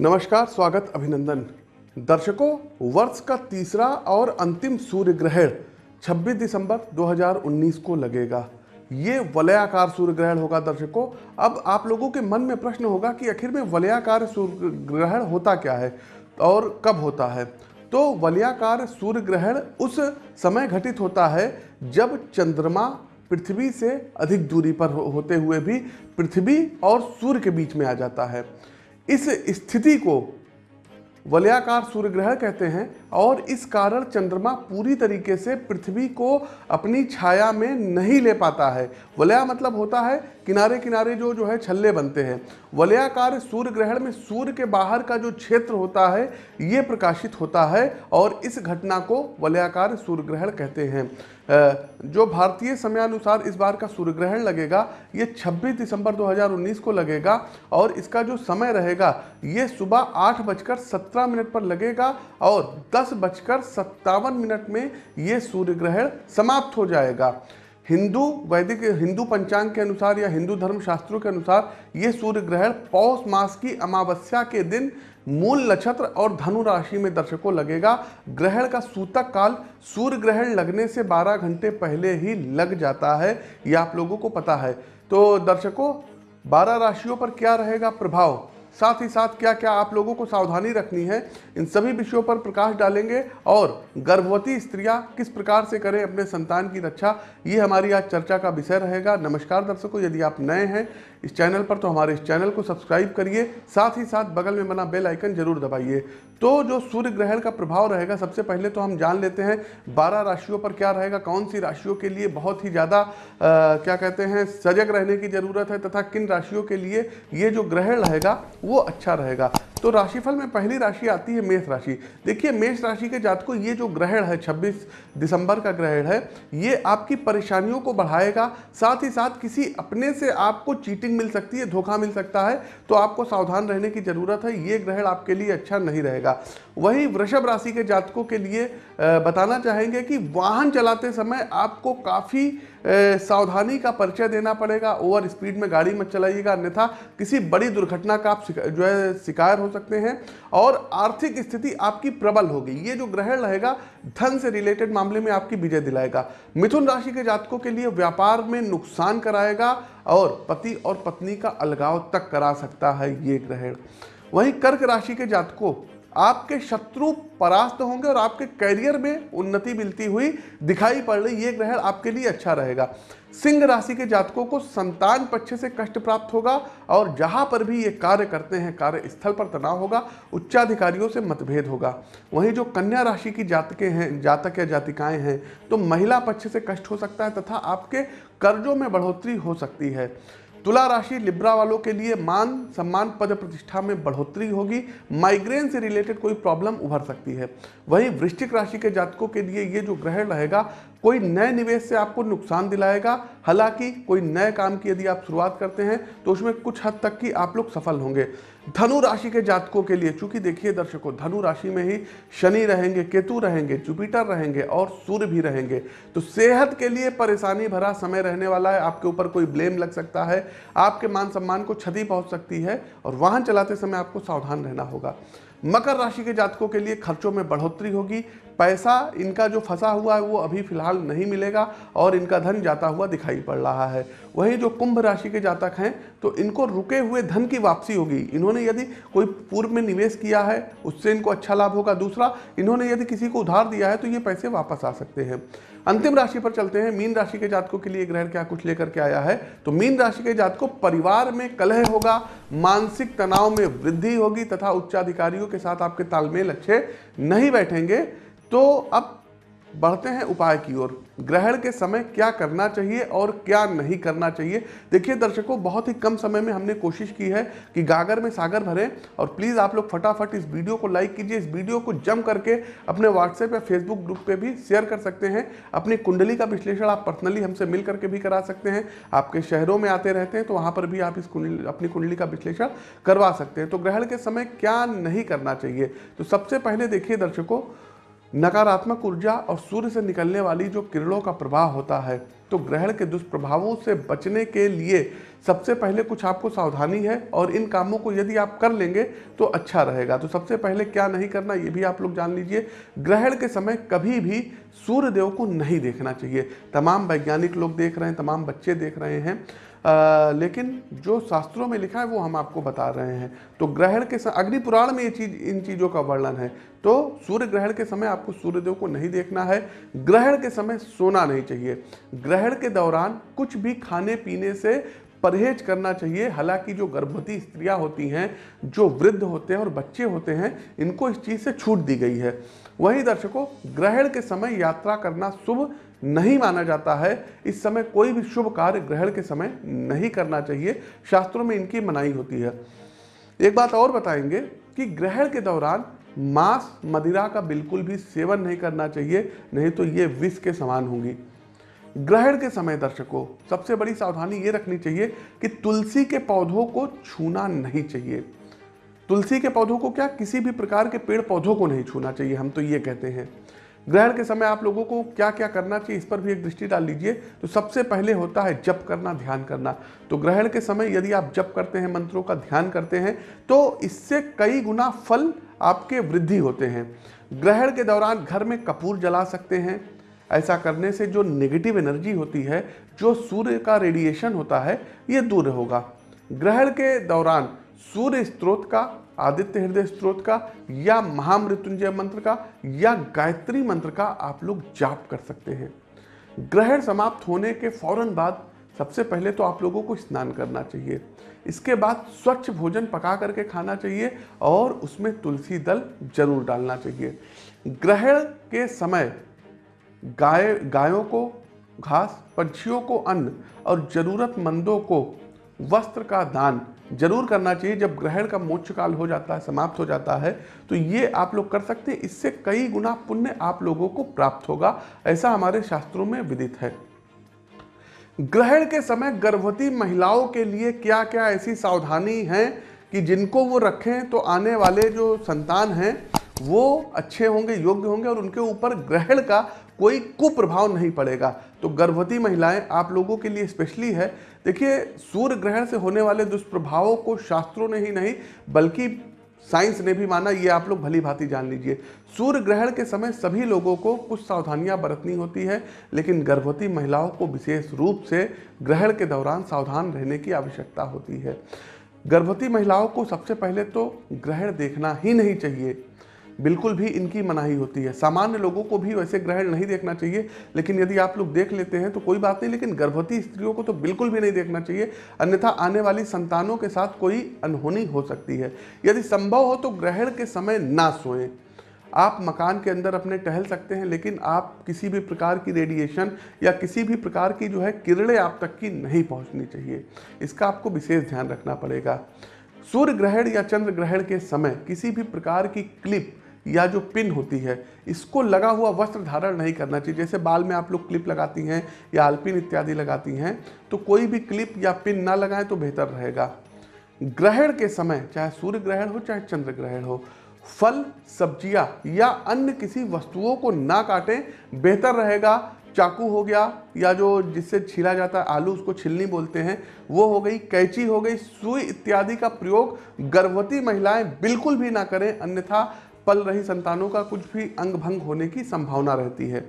नमस्कार, स्वागत अभिनंदन। दर्शकों, वर्ष का तीसरा और अंतिम सूर्य ग्रहण 26 दिसंबर 2019 को लगेगा। ये वलयाकार सूर्य ग्रहण होगा दर्शकों। अब आप लोगों के मन में प्रश्न होगा कि आखिर में वलयाकार सूर्य ग्रहण होता क्या है और कब होता है? तो वलयाकार सूर्य ग्रहण उस समय घटित होता है जब चंद्रमा पृथ्वी से अधिक दूरी पर होते हुए भी पृथ्वी और सूर्य के बीच में आ जाता है। इस स्थिति को वलयाकार सूर्य ग्रह कहते हैं और इस कारण चंद्रमा पूरी तरीके से पृथ्वी को अपनी छाया में नहीं ले पाता है। वलया मतलब होता है किनारे किनारे जो जो है छल्ले बनते हैं। वलयाकार सूर्य ग्रहण में सूर्य के बाहर का जो क्षेत्र होता है, ये प्रकाशित होता है और इस घटना को वलयाकार सूर्य ग्रहण कहते हैं। जो भारतीय समयानुसार इस बार का सूर्य ग्रहण लगेगा, ये 26 दिसंबर 2019 को लगेगा और इसका जो समय रहेगा, ये सुबह आठ बजकर सत्रह मिनट पर लगेगा और दस बजकर सत्तावन मिनट में ये सूर्य ग्रहण समाप्त हो जाएगा। हिंदू वैदिक, हिंदू पंचांग के अनुसार या हिंदू धर्म शास्त्रों के अनुसार ये सूर्य ग्रहण पौष मास की अमावस्या के दिन मूल नक्षत्र और धनु राशि में दर्शकों लगेगा। ग्रहण का सूतक काल सूर्य ग्रहण लगने से 12 घंटे पहले ही लग जाता है, ये आप लोगों को पता है। तो दर्शकों 12 राशियों पर क्या रहेगा प्रभाव? साथ ही साथ क्या क्या आप लोगों को सावधानी रखनी है, इन सभी विषयों पर प्रकाश डालेंगे और गर्भवती स्त्रियाँ किस प्रकार से करें अपने संतान की रक्षा, ये हमारी आज चर्चा का विषय रहेगा। नमस्कार दर्शकों, यदि आप नए हैं इस चैनल पर तो हमारे इस चैनल को सब्सक्राइब करिए, साथ ही साथ बगल में बना बेल आइकन ज़रूर दबाइए। तो जो सूर्य ग्रहण का प्रभाव रहेगा, सबसे पहले तो हम जान लेते हैं 12 राशियों पर क्या रहेगा, कौन सी राशियों के लिए बहुत ही ज़्यादा क्या कहते हैं, सजग रहने की ज़रूरत है, तथा किन राशियों के लिए ये जो ग्रहण रहेगा, वो अच्छा रहेगा। तो राशिफल में पहली राशि आती है मेष राशि। देखिए, मेष राशि के जातकों, ये जो ग्रहण है 26 दिसंबर का ग्रहण है, ये आपकी परेशानियों को बढ़ाएगा। साथ ही साथ किसी अपने से आपको चीटिंग मिल सकती है, धोखा मिल सकता है तो आपको सावधान रहने की ज़रूरत है। ये ग्रहण आपके लिए अच्छा नहीं रहेगा। वहीं वृषभ राशि के जातकों के लिए बताना चाहेंगे कि वाहन चलाते समय आपको काफ़ी सावधानी का परिचय देना पड़ेगा। ओवर स्पीड में गाड़ी मत चलाइएगा। अन्यथा किसी बड़ी दुर्घटना का आप जो है, शिकार हो सकते हैं और आर्थिक स्थिति आपकी प्रबल होगी। ये जो ग्रहण रहेगा, धन से रिलेटेड मामले में आपकी विजय दिलाएगा। मिथुन राशि के जातकों के लिए व्यापार में नुकसान कराएगा और पति और पत्नी का अलगाव तक करा सकता है ये ग्रहण। वहीं कर्क राशि के जातकों आपके शत्रु परास्त होंगे और आपके करियर में उन्नति मिलती हुई दिखाई पड़ रही, ये ग्रहण आपके लिए अच्छा रहेगा। सिंह राशि के जातकों को संतान पक्ष से कष्ट प्राप्त होगा और जहाँ पर भी ये कार्य करते हैं कार्य स्थल पर तनाव होगा, उच्चाधिकारियों से मतभेद होगा। वहीं जो कन्या राशि की जातकें हैं, जातक या जातिकाएँ हैं तो महिला पक्ष से कष्ट हो सकता है तथा आपके कर्जों में बढ़ोतरी हो सकती है। तुला राशि लिब्रा वालों के लिए मान, सम्मान, पद प्रतिष्ठा में बढ़ोतरी होगी। माइग्रेन से रिलेटेड कोई प्रॉब्लम उभर सकती है। वहीं वृश्चिक राशि के जातकों के लिए ये जो ग्रहण रहेगा कोई नए निवेश से आपको नुकसान दिलाएगा। हालाँकि कोई नए काम की यदि आप शुरुआत करते हैं तो उसमें कुछ हद तक की आप लोग सफल होंगे। धनु राशि के जातकों के लिए, चूँकि देखिए दर्शकों, धनु राशि में ही शनि रहेंगे, केतु रहेंगे, जुपिटर रहेंगे और सूर्य भी रहेंगे। तो सेहत के लिए परेशानी भरा समय रहने वाला है। आपके ऊपर कोई ब्लेम लग सकता है, आपके मान सम्मान को क्षति पहुँच सकती है और वाहन चलाते समय आपको सावधान रहना होगा। मकर राशि के जातकों के लिए खर्चों में बढ़ोतरी होगी पैसा इनका जो फंसा हुआ है, वो अभी फ़िलहाल नहीं मिलेगा और इनका धन जाता हुआ दिखाई पड़ रहा है। वहीं जो कुंभ राशि के जातक हैं तो इनको रुके हुए धन की वापसी होगी। इन्होंने यदि कोई पूर्व में निवेश किया है, उससे इनको अच्छा लाभ होगा। दूसरा, इन्होंने यदि किसी को उधार दिया है तो ये पैसे वापस आ सकते हैं। अंतिम राशि पर चलते हैं। मीन राशि के जातकों के लिए ग्रहण क्या कुछ लेकर के आया है? तो मीन राशि के जातकों, परिवार में कलह होगा, मानसिक तनाव में वृद्धि होगी, तथा उच्चाधिकारियों के साथ आपके तालमेल अच्छे नहीं बैठेंगे। तो अब बढ़ते हैं उपाय की ओर। ग्रहण के समय क्या करना चाहिए और क्या नहीं करना चाहिए? देखिए दर्शकों, बहुत ही कम समय में हमने कोशिश की है कि गागर में सागर भरें और प्लीज़ आप लोग फटाफट इस वीडियो को लाइक कीजिए, इस वीडियो को जम करके अपने व्हाट्सएप या फेसबुक ग्रुप पे भी शेयर कर सकते हैं। अपनी कुंडली का विश्लेषण आप पर्सनली हमसे मिल करके भी करा सकते हैं। आपके शहरों में आते रहते हैं तो वहाँ पर भी आप इस कुंडली, अपनी कुंडली का विश्लेषण करवा सकते हैं। तो ग्रहण के समय क्या नहीं करना चाहिए? तो सबसे पहले देखिए दर्शकों नकारात्मक ऊर्जा और सूर्य से निकलने वाली जो किरणों का प्रभाव होता है तो ग्रहण के दुष्प्रभावों से बचने के लिए सबसे पहले कुछ आपको सावधानी है और इन कामों को यदि आप कर लेंगे तो अच्छा रहेगा। तो सबसे पहले क्या नहीं करना, ये भी आप लोग जान लीजिए, ग्रहण के समय कभी भी सूर्य देव को नहीं देखना चाहिए। तमाम वैज्ञानिक लोग देख रहे हैं, तमाम बच्चे देख रहे हैं। आ, लेकिन जो शास्त्रों में लिखा है वो हम आपको बता रहे हैं। तो ग्रहण के अग्नि पुराण में ये चीज़ इन चीज़ों का वर्णन है। तो सूर्य ग्रहण के समय आपको सूर्यदेव को नहीं देखना है। ग्रहण के समय सोना नहीं चाहिए। ग्रहण के दौरान कुछ भी खाने पीने से परहेज करना चाहिए। हालाँकि जो गर्भवती स्त्रियाँ होती हैं जो वृद्ध होते हैं और बच्चे होते हैं इनको इस चीज़ से छूट दी गई है। वहीं दर्शकों ग्रहण के समय यात्रा करना शुभ नहीं माना जाता है। इस समय कोई भी शुभ कार्य ग्रहण के समय नहीं करना चाहिए। शास्त्रों में इनकी मनाही होती है। एक बात और बताएँगे कि ग्रहण के दौरान मांस मदिरा का बिल्कुल भी सेवन नहीं करना चाहिए, नहीं तो ये विष के समान होंगी। ग्रहण के समय दर्शकों, सबसे बड़ी सावधानी ये रखनी चाहिए कि तुलसी के पौधों को छूना नहीं चाहिए। तुलसी के पौधों को क्या किसी भी प्रकार के पेड़ पौधों को नहीं छूना चाहिए, हम तो ये कहते हैं। ग्रहण के समय आप लोगों को क्या क्या करना चाहिए, इस पर भी एक दृष्टि डाल लीजिए। तो सबसे पहले होता है जप करना, ध्यान करना। तो ग्रहण के समय यदि आप जप करते हैं, मंत्रों का ध्यान करते हैं तो इससे कई गुना फल आपके वृद्धि होते हैं। ग्रहण के दौरान घर में कपूर जला सकते हैं। ऐसा करने से जो नेगेटिव एनर्जी होती है, जो सूर्य का रेडिएशन होता है, ये दूर होगा। ग्रहण के दौरान सूर्य स्त्रोत का, आदित्य हृदय स्त्रोत का, या महामृत्युंजय मंत्र का, या गायत्री मंत्र का आप लोग जाप कर सकते हैं। ग्रहण समाप्त होने के फ़ौरन बाद सबसे पहले तो आप लोगों को स्नान करना चाहिए। इसके बाद स्वच्छ भोजन पका करके खाना चाहिए और उसमें तुलसी दल ज़रूर डालना चाहिए। ग्रहण के समय गाय, गायों को, घास, पंछियों को अन्न और ज़रूरतमंदों को वस्त्र का दान ज़रूर करना चाहिए। जब ग्रहण का मोक्ष काल हो जाता है, समाप्त हो जाता है तो ये आप लोग कर सकते हैं। इससे कई गुना पुण्य आप लोगों को प्राप्त होगा। ऐसा हमारे शास्त्रों में विदित है। ग्रहण के समय गर्भवती महिलाओं के लिए क्या क्या ऐसी सावधानी है कि जिनको वो रखें तो आने वाले जो संतान हैं, वो अच्छे होंगे, योग्य होंगे और उनके ऊपर ग्रहण का कोई कुप्रभाव नहीं पड़ेगा। तो गर्भवती महिलाएँ आप लोगों के लिए स्पेशली है। देखिए, सूर्य ग्रहण से होने वाले दुष्प्रभावों को शास्त्रों ने ही नहीं, बल्कि साइंस ने भी माना, ये आप लोग भली भांति जान लीजिए। सूर्य ग्रहण के समय सभी लोगों को कुछ सावधानियाँ बरतनी होती है, लेकिन गर्भवती महिलाओं को विशेष रूप से ग्रहण के दौरान सावधान रहने की आवश्यकता होती है। गर्भवती महिलाओं को सबसे पहले तो ग्रहण देखना ही नहीं चाहिए। बिल्कुल भी इनकी मनाही होती है। सामान्य लोगों को भी वैसे ग्रहण नहीं देखना चाहिए, लेकिन यदि आप लोग देख लेते हैं तो कोई बात नहीं, लेकिन गर्भवती स्त्रियों को तो बिल्कुल भी नहीं देखना चाहिए, अन्यथा आने वाली संतानों के साथ कोई अनहोनी हो सकती है। यदि संभव हो तो ग्रहण के समय ना सोएँ। आप मकान के अंदर अपने टहल सकते हैं, लेकिन आप किसी भी प्रकार की रेडिएशन या किसी भी प्रकार की जो है किरणें आप तक की नहीं पहुंचनी चाहिए। इसका आपको विशेष ध्यान रखना पड़ेगा। सूर्य ग्रहण या चंद्र ग्रहण के समय किसी भी प्रकार की क्लिप या जो पिन होती है, इसको लगा हुआ वस्त्र धारण नहीं करना चाहिए। जैसे बाल में आप लोग क्लिप लगाती हैं या अल्पिन इत्यादि लगाती हैं तो कोई भी क्लिप या पिन ना लगाएँ तो बेहतर रहेगा। ग्रहण के समय, चाहे सूर्य ग्रहण हो, चाहे चंद्र ग्रहण हो, फल, सब्ज़ियाँ या अन्य किसी वस्तुओं को ना काटें, बेहतर रहेगा। चाकू हो गया या जो जिससे छीला जाता है, आलू उसको छिलनी बोलते हैं, वो हो गई, कैची हो गई, सुई इत्यादि का प्रयोग गर्भवती महिलाएँ बिल्कुल भी ना करें। अन्यथा पल रही संतानों का कुछ भी अंग भंग होने की संभावना रहती है।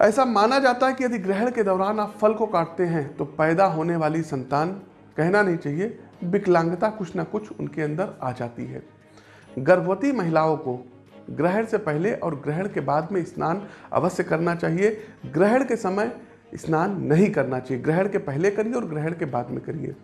ऐसा माना जाता है कि यदि ग्रहण के दौरान आप फल को काटते हैं तो पैदा होने वाली संतान, कहना नहीं चाहिए, विकलांगता कुछ ना कुछ उनके अंदर आ जाती है। गर्भवती महिलाओं को ग्रहण से पहले और ग्रहण के बाद में स्नान अवश्य करना चाहिए। ग्रहण के समय स्नान नहीं करना चाहिए। ग्रहण के पहले करिए और ग्रहण के बाद में करिए।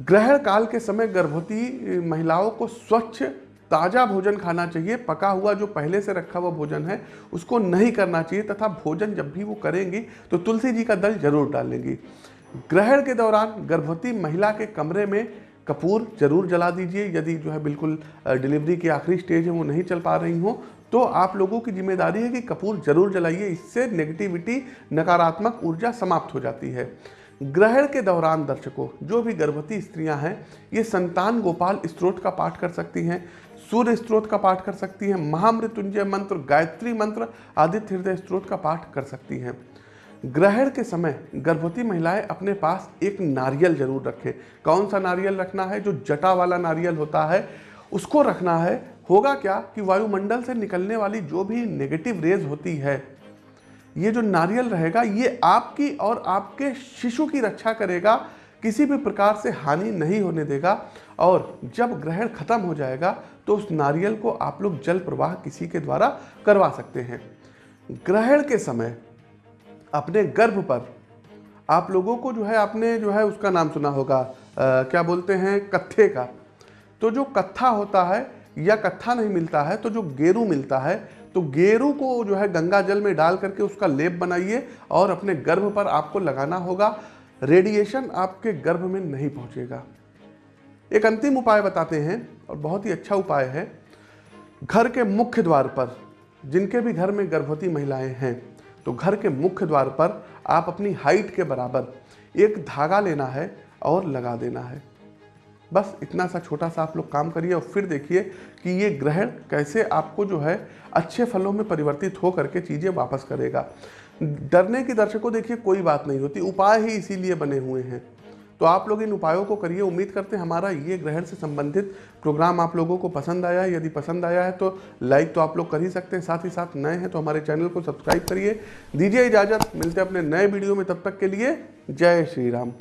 ग्रहण काल के समय गर्भवती महिलाओं को स्वच्छ ताज़ा भोजन खाना चाहिए, पका हुआ जो पहले से रखा हुआ भोजन है, उसको नहीं करना चाहिए, तथा भोजन जब भी वो करेंगी तो तुलसी जी का दल ज़रूर डालेंगी ग्रहण के दौरान गर्भवती महिला के कमरे में कपूर ज़रूर जला दीजिए। यदि जो है बिल्कुल डिलीवरी की आखिरी स्टेज है, वो नहीं चल पा रही हो तो आप लोगों की ज़िम्मेदारी है कि कपूर ज़रूर जलाइए। इससे नेगेटिविटी, नकारात्मक ऊर्जा समाप्त हो जाती है। ग्रहण के दौरान दर्शकों, जो भी गर्भवती स्त्रियाँ हैं, ये संतान गोपाल स्त्रोत का पाठ कर सकती हैं, सूर्य स्त्रोत का पाठ कर सकती हैं, महामृत्युंजय मंत्र, गायत्री मंत्र, आदित्य हृदय स्त्रोत का पाठ कर सकती हैं। ग्रहण के समय गर्भवती महिलाएँ अपने पास एक नारियल ज़रूर रखें। कौन सा नारियल रखना है? जो जटा वाला नारियल होता है, उसको रखना है। होगा क्या कि वायुमंडल से निकलने वाली जो भी नेगेटिव रेज होती है ये जो नारियल रहेगा ये आपकी और आपके शिशु की रक्षा करेगा किसी भी प्रकार से हानि नहीं होने देगा और जब ग्रहण खत्म हो जाएगा तो उस नारियल को आप लोग जल प्रवाह किसी के द्वारा करवा सकते हैं। ग्रहण के समय अपने गर्भ पर आप लोगों को जो है आपने जो है उसका नाम सुना होगा आ, क्या बोलते हैं कत्थे का। तो जो कत्था होता है या कत्था नहीं मिलता है तो जो गेरू मिलता है तो गेरू को जो है गंगा जल में डाल करके उसका लेप बनाइए और अपने गर्भ पर आपको लगाना होगा। रेडिएशन आपके गर्भ में नहीं पहुंचेगा। एक अंतिम उपाय बताते हैं और बहुत ही अच्छा उपाय है। घर के मुख्य द्वार पर, जिनके भी घर में गर्भवती महिलाएँ हैं तो घर के मुख्य द्वार पर आप अपनी हाइट के बराबर एक धागा लेना है और लगा देना है। बस इतना सा छोटा सा आप लोग काम करिए और फिर देखिए कि ये ग्रहण कैसे आपको जो है अच्छे फलों में परिवर्तित हो करके चीज़ें वापस करेगा। डरने की दर्शकों देखिए कोई बात नहीं होती, उपाय ही इसीलिए बने हुए हैं। तो आप लोग इन उपायों को करिए। उम्मीद करते हैं हमारा ये ग्रहण से संबंधित प्रोग्राम आप लोगों को पसंद आया है। यदि पसंद आया है तो लाइक तो आप लोग कर ही सकते हैं। साथ ही साथ नए हैं तो हमारे चैनल को सब्सक्राइब करिए। दीजिए इजाज़त। मिलते हैं अपने नए वीडियो में। तब तक के लिए जय श्री राम।